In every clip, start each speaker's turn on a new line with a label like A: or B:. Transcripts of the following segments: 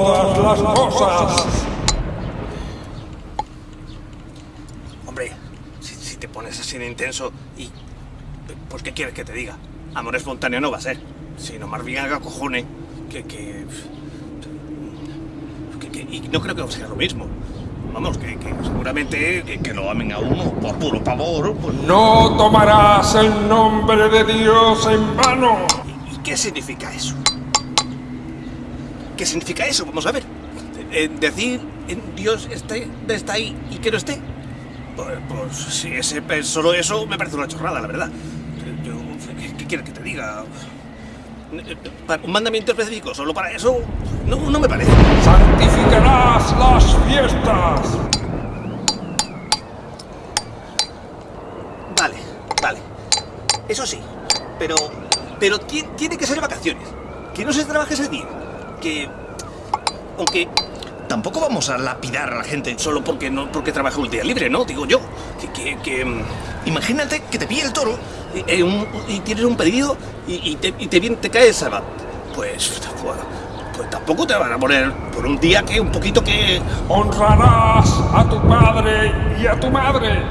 A: todas las cosas. Hombre, si, te pones así de intenso y... Pues, ¿qué quieres que te diga? Amor espontáneo no va a ser. Sino más bien haga cojones que... que... Que, y no creo que sea lo mismo. Vamos, que, seguramente que, lo amen a uno por puro pavor.
B: No tomarás el nombre de Dios en vano.
A: ¿Y, ¿Y, qué significa eso? ¿Qué significa eso? Vamos a ver. Eh, decir eh, Dios está, está ahí y que no esté. Pues, pues si ese, es solo eso me parece una chorrada, la verdad. Yo, ¿qué, qué quieres que te diga? Un mandamiento específico solo para eso no, no me parece.
B: Santificarás las fiestas.
A: Vale, vale. Eso sí. Pero, pero ti- tiene que ser vacaciones. Que no se trabaje ese día. Que, aunque tampoco vamos a lapidar a la gente solo porque no porque trabaja un día libre, ¿no? Digo yo. Que, mm, imagínate que te pilla el toro y, eh, tienes un pedido y, te, y te, cae el sábado. Pues, pues, tampoco te van a poner por un día que un poquito que...
B: Honrarás a tu padre y a tu madre.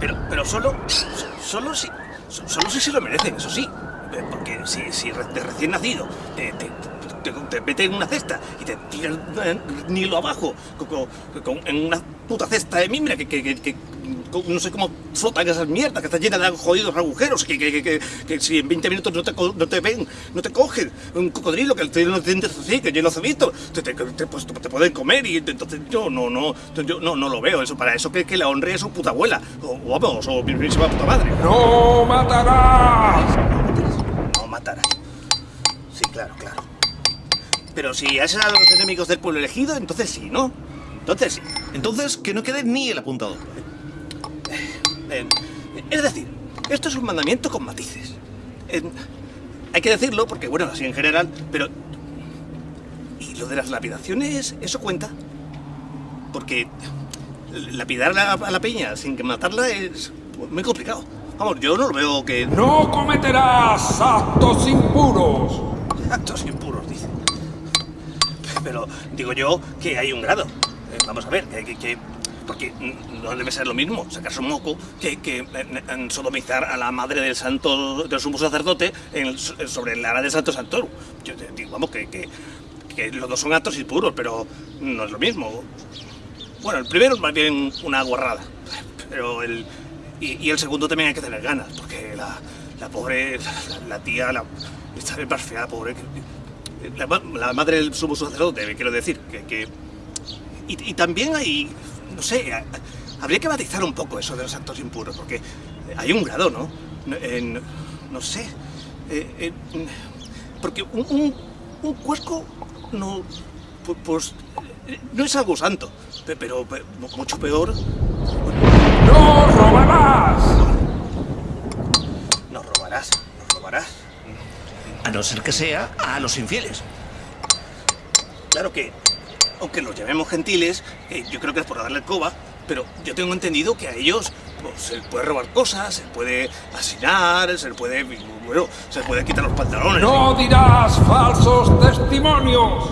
A: Pero, solo, solo si, so- solo si se lo merecen, eso sí. Porque si, si de recién nacido te, te, te meten en una cesta y te tiran eh, abajo con, con- con- en una puta cesta de mimbre que, que, que- no sé cómo flotan esas mierdas que está llena de jodidos agujeros que, que, que, que- si en 20 minutos no te, no te ven, no te cogen un cocodrilo que tiene los dientes así, que lleno de cebitos, te, te, te- pues, te pueden comer y entonces yo no, no, yo no, no lo veo eso para eso que, que la honre es su puta abuela o, o vamos, o mi misma puta madre.
B: No matarás.
A: No matarás. Sí, claro, claro. Pero si haces a los enemigos del pueblo elegido, entonces sí, ¿no? Entonces sí. Entonces que no quede ni el apuntado. Eh, es decir, esto es un mandamiento con matices. Eh, hay que decirlo porque, bueno, así en general, pero... ¿Y lo de las lapidaciones, eso cuenta? Porque lapidar a la, a la peña sin que matarla es muy complicado. Vamos, yo no lo veo que...
B: No cometerás actos impuros.
A: Actos impuros. Pero digo yo que hay un grado. Eh, vamos a ver, que, que- que- porque no debe ser lo mismo sacarse un moco que, sodomizar a la madre del santo, del sumo sacerdote sobre la ara del santo Santoro. Yo digo, vamos, que, los dos son actos impuros, pero no es lo mismo. Bueno, el primero es más bien una guarrada, pero el... Y, el segundo también hay que tener ganas, porque la, pobre, la, tía, la, está bien fea, pobre. La, ma- la madre del sumo sacerdote, quiero decir, que... y, también hay, no sé, habría que matizar un poco eso de los actos impuros, porque hay un grado, ¿no? No, en- no sé, eh, eh, porque un, un, un cuesco no, pu- pues, eh, no es algo santo, pe- pero, pe- mucho peor
B: No robarás.
A: No robarás, no robarás. A no ser que sea a los infieles. Claro que, aunque los llamemos gentiles, eh, yo creo que es por darle el coba, pero yo tengo entendido que a ellos pues, se les puede robar cosas, se puede asesinar, se les puede, bueno, se les puede quitar los pantalones.
B: No dirás falsos testimonios.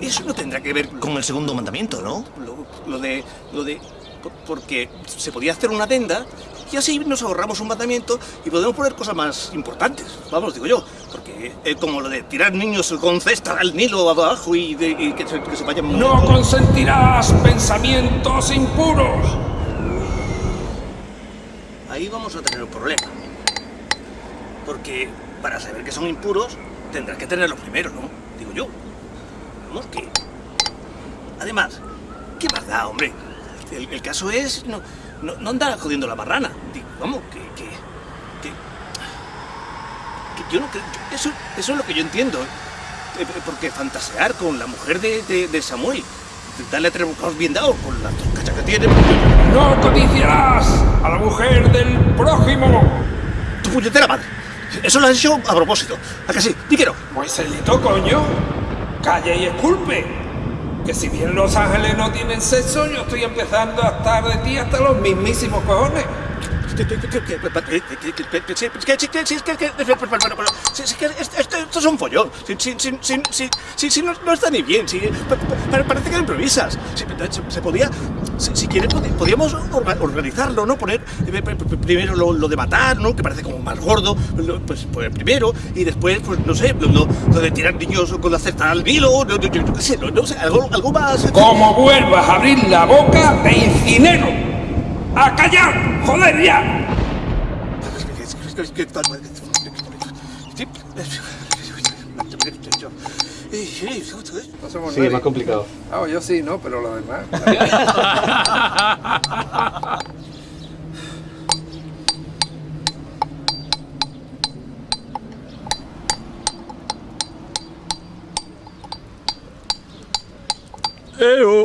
A: Eso no tendrá que ver con el segundo mandamiento, ¿no? Lo, lo de, lo de, por- porque se podía hacer una adenda y así nos ahorramos un mandamiento y podemos poner cosas más importantes. Vamos, digo yo, porque es como lo de tirar niños con cesta al Nilo abajo y, de- y que, se, que se vayan.
B: No consentirás pensamientos impuros.
A: Ahí vamos a tener un problema. Porque para saber que son impuros tendrás que tenerlos primero, ¿no? Digo yo. Vamos, que... Además, ¿qué más da, hombre? El, el caso es no, no, no andar jodiendo la marrana. Vamos, que... que, que, que yo no creo... yo- Eso, eso es lo que yo entiendo. Eh, eh, Porque fantasear con la mujer de, de, de Samuel, darle tres bocados bien dados con las dos cachas que tiene...
B: No codiciarás a la mujer del prójimo.
A: ¡Tu puñetera madre! Eso lo has hecho a propósito. ¿A que sí? Di que no.
B: Pues Celito, coño. Calle y esculpe. Que si bien los ángeles no tienen sexo, yo estoy empezando a estar de ti hasta los mismísimos cojones.
A: Esto es un follón. Si no está ni bien. Parece que improvisas. Se podía. Si quieres, podríamos organizarlo, ¿no? Poner primero lo de matar, ¿no? Que parece como más gordo. Pues primero. Y después, pues no sé, lo de tirar niños con la cesta al vilo. No sé, algo más.
B: Como vuelvas a abrir la boca, te incinero. ¡A callar! ¡Joder ya!
C: sí, más complicado.
B: Ah, yo sí, ¿no? Pero lo demás.
A: Eh, oh.